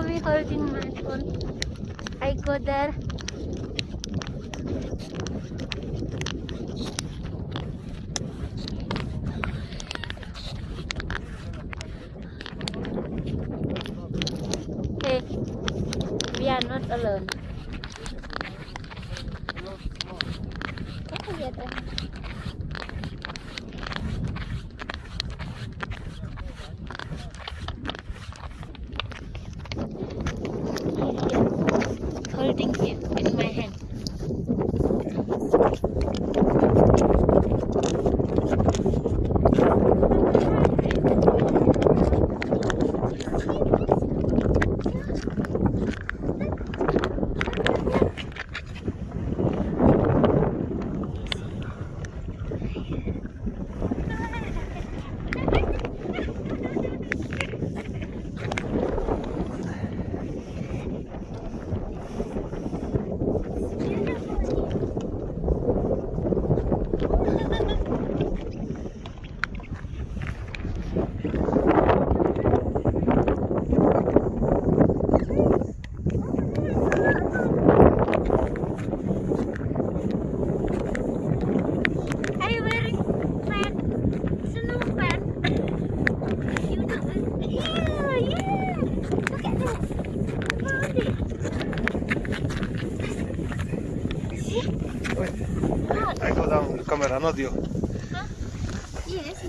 we holding my phone? I go there. Hey, we are not alone. Holding it in my hand. See? I go down the camera, not you. Yes.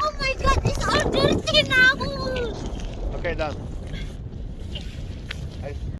Oh all dirty now. Okay, done.